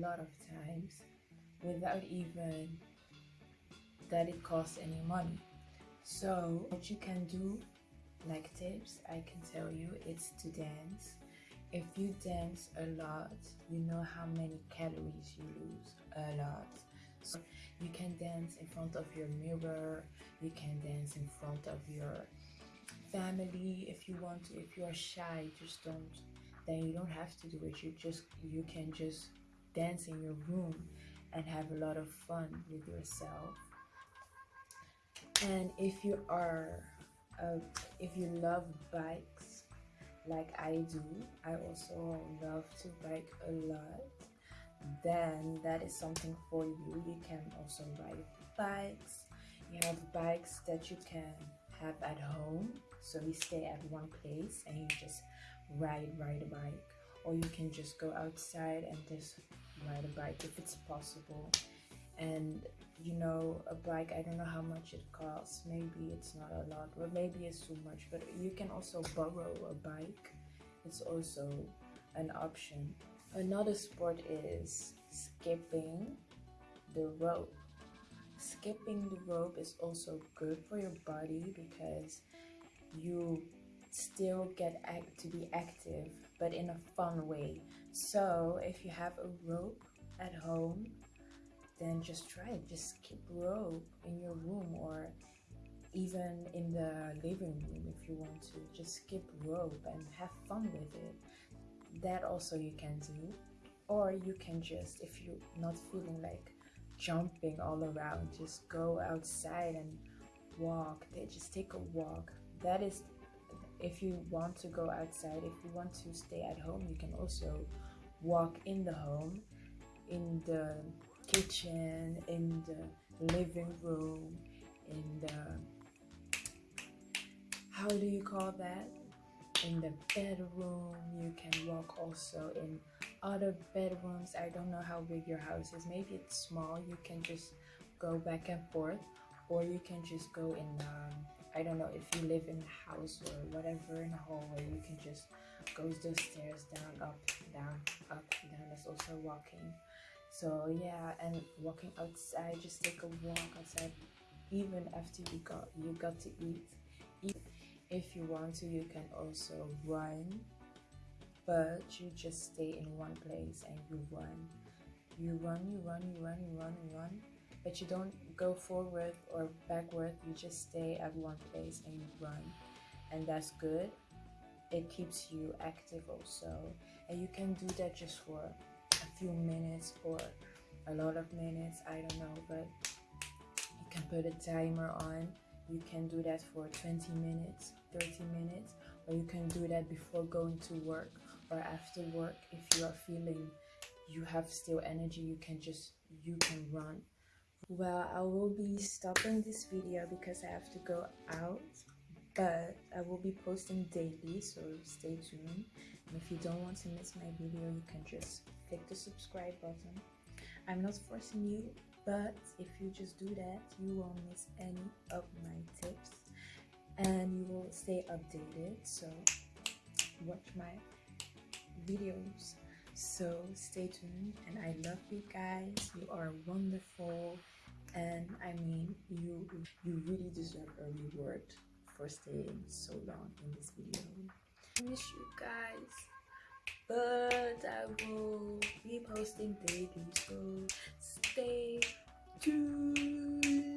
lot of times without even that it costs any money. So what you can do, like tips, I can tell you, it's to dance. If you dance a lot, you know how many calories you lose, a lot. So you can dance in front of your mirror, you can dance in front of your family if you want to. If you're shy, just don't, then you don't have to do it. You just, you can just dance in your room and have a lot of fun with yourself. And if you are if you love bikes like I do I also love to bike a lot then that is something for you. You can also ride bikes. You have bikes that you can have at home. So you stay at one place and you just ride ride a bike or you can just go outside and just ride a bike if it's possible. And you know a bike i don't know how much it costs. Maybe it's not a lot or maybe it's too much. But you can also borrow a bike. It's also an option. Another sport is skipping the rope. Skipping the rope is also good for your body because you still get act to be active but in a fun way so if you have a rope at home then just try it. Just keep rope in your room or even in the living room if you want to. Just skip rope and have fun with it. That also you can do. Or you can just, if you're not feeling like jumping all around, just go outside and walk. Just take a walk. That is, if you want to go outside, if you want to stay at home, you can also walk in the home, in the kitchen, in the living room, in the how do you call that? In the bedroom, you can walk also in other bedrooms. I don't know how big your house is. Maybe it's small. You can just go back and forth, or you can just go in. Um, I don't know if you live in a house or whatever in a hallway. You can just go the stairs down, up, down, up, down. That's also walking so yeah and walking outside just take a walk outside even after you got you got to eat if you want to you can also run but you just stay in one place and you run you run you run you run you run you run but you don't go forward or backward. You just stay at one place and you run and that's good. It keeps you active also. And you can do that just for a few minutes or a lot of minutes i don't know but you can put a timer on. You can do that for 20 minutes 30 minutes or you can do that before going to work or after work. If you are feeling you have still energy you can just you can run well i will be stopping this video because i have to go out but i will be posting daily so stay tuned. And if you don't want to miss my video you can just click the subscribe button. I'm not forcing you but if you just do that you won't miss any of my tips. And you will stay updated so watch my videos so stay tuned and i love you guys. You are wonderful. And i mean you you really deserve a reward for staying so long in this video. I miss you guys but I will be posting daily so stay tuned